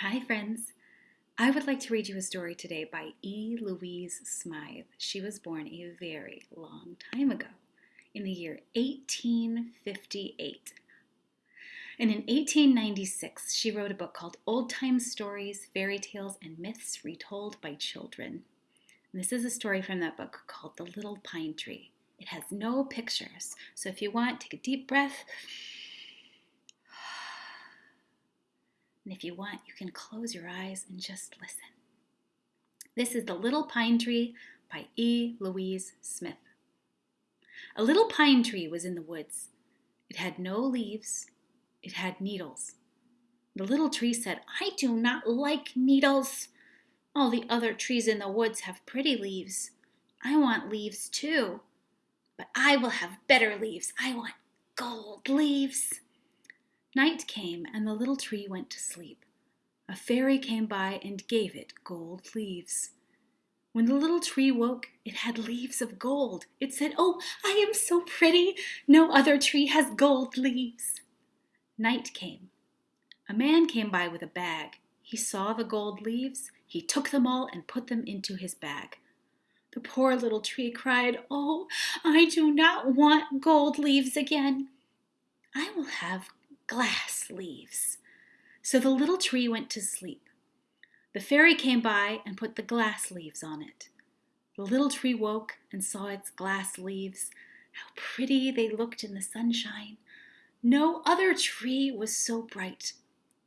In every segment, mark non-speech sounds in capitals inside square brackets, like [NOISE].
Hi, friends. I would like to read you a story today by E. Louise Smythe. She was born a very long time ago, in the year 1858. And in 1896, she wrote a book called Old Time Stories, Fairy Tales, and Myths Retold by Children. And this is a story from that book called The Little Pine Tree. It has no pictures, so if you want, take a deep breath And if you want, you can close your eyes and just listen. This is The Little Pine Tree by E. Louise Smythe. A little pine tree was in the woods. It had no leaves, it had needles. The little tree said, I do not like needles. All the other trees in the woods have pretty leaves. I want leaves too. But I will have better leaves. I want gold leaves. Night came, and the little tree went to sleep. A fairy came by and gave it gold leaves. When the little tree woke, it had leaves of gold. It said, Oh, I am so pretty. No other tree has gold leaves. Night came. A man came by with a bag. He saw the gold leaves. He took them all and put them into his bag. The poor little tree cried, Oh, I do not want gold leaves again. I will have glass leaves. So the little tree went to sleep. The fairy came by and put the glass leaves on it. The little tree woke and saw its glass leaves. How pretty they looked in the sunshine. No other tree was so bright.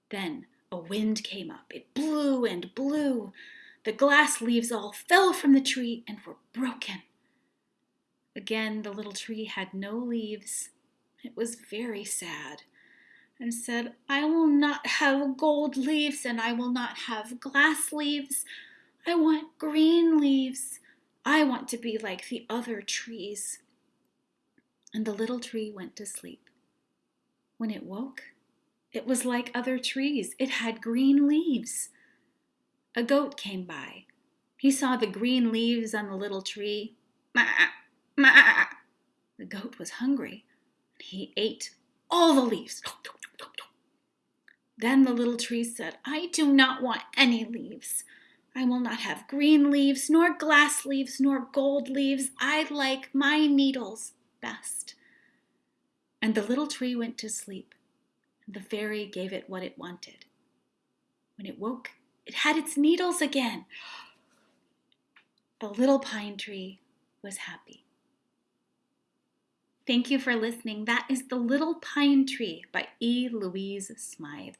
Then a wind came up. It blew and blew. The glass leaves all fell from the tree and were broken. Again, the little tree had no leaves. It was very sad and said, I will not have gold leaves and I will not have glass leaves. I want green leaves. I want to be like the other trees. And the little tree went to sleep. When it woke, it was like other trees. It had green leaves. A goat came by. He saw the green leaves on the little tree. Ma, [LAUGHS] ma. The goat was hungry. He ate all the leaves. [GASPS] Then the little tree said, I do not want any leaves. I will not have green leaves, nor glass leaves, nor gold leaves. I like my needles best. And the little tree went to sleep, and the fairy gave it what it wanted. When it woke, it had its needles again. The little pine tree was happy. Thank you for listening. That is The Little Pine Tree by E. Louise Smythe.